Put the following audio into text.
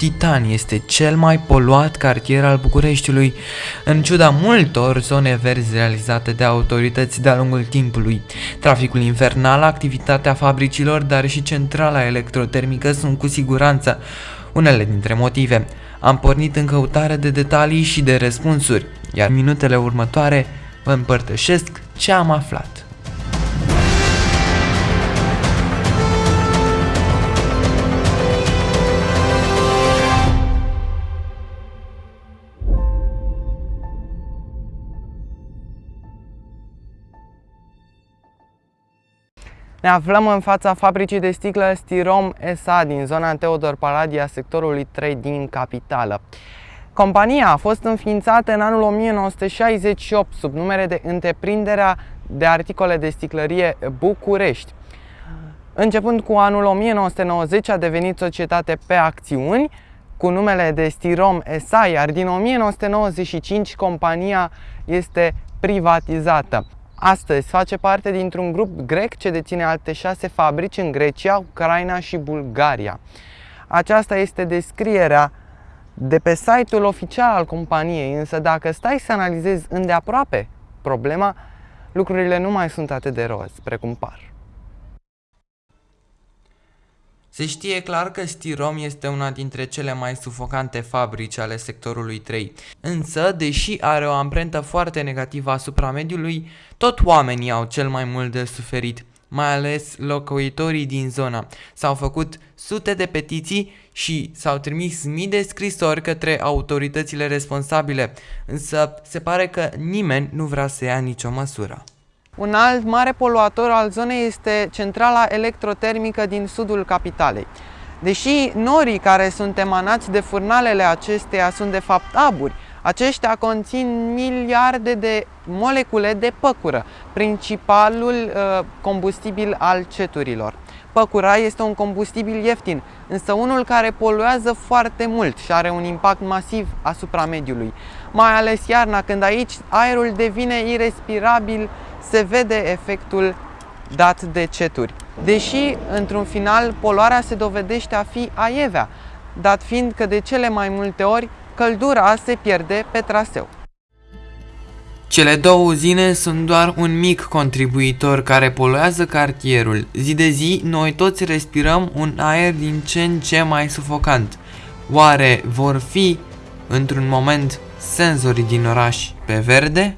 Titan este cel mai poluat cartier al Bucureștiului, în ciuda multor zone verzi realizate de autorități de-a lungul timpului. Traficul infernal, activitatea fabricilor, dar și centrala electrotermică sunt cu siguranță unele dintre motive. Am pornit în căutare de detalii și de răspunsuri, iar minutele următoare vă împărtășesc ce am aflat. Ne aflăm în fața fabricii de sticlă Stirom SA din zona Teodor Paladia, sectorului 3 din capitală. Compania a fost înființată în anul 1968 sub numere de Întreprinderea de Articole de Sticlărie București. Începând cu anul 1990 a devenit societate pe acțiuni cu numele de Stirom SA, iar din 1995 compania este privatizată. Astăzi face parte dintr-un grup grec ce deține alte șase fabrici în Grecia, Ucraina și Bulgaria. Aceasta este descrierea de pe site-ul oficial al companiei, însă dacă stai să analizezi îndeaproape problema, lucrurile nu mai sunt atât de roz precum par. Se știe clar că Stirom este una dintre cele mai sufocante fabrici ale sectorului 3, însă, deși are o amprentă foarte negativă asupra mediului, tot oamenii au cel mai mult de suferit, mai ales locuitorii din zona. S-au făcut sute de petiții și s-au trimis mii de scrisori către autoritățile responsabile, însă se pare că nimeni nu vrea să ia nicio măsură. Un alt mare poluator al zonei este centrala electrotermică din sudul capitalei. Deși norii care sunt emanați de furnalele acesteia sunt de fapt aburi, aceștia conțin miliarde de molecule de păcură, principalul uh, combustibil al ceturilor. Păcura este un combustibil ieftin, însă unul care poluează foarte mult și are un impact masiv asupra mediului. Mai ales iarna, când aici aerul devine irrespirabil se vede efectul dat de ceturi. Deși, într-un final, poluarea se dovedește a fi aievea, dat fiind că de cele mai multe ori căldura se pierde pe traseu. Cele două uzine sunt doar un mic contribuitor care poluează cartierul. Zi de zi, noi toți respirăm un aer din ce în ce mai sufocant. Oare vor fi, într-un moment, senzorii din oraș pe verde?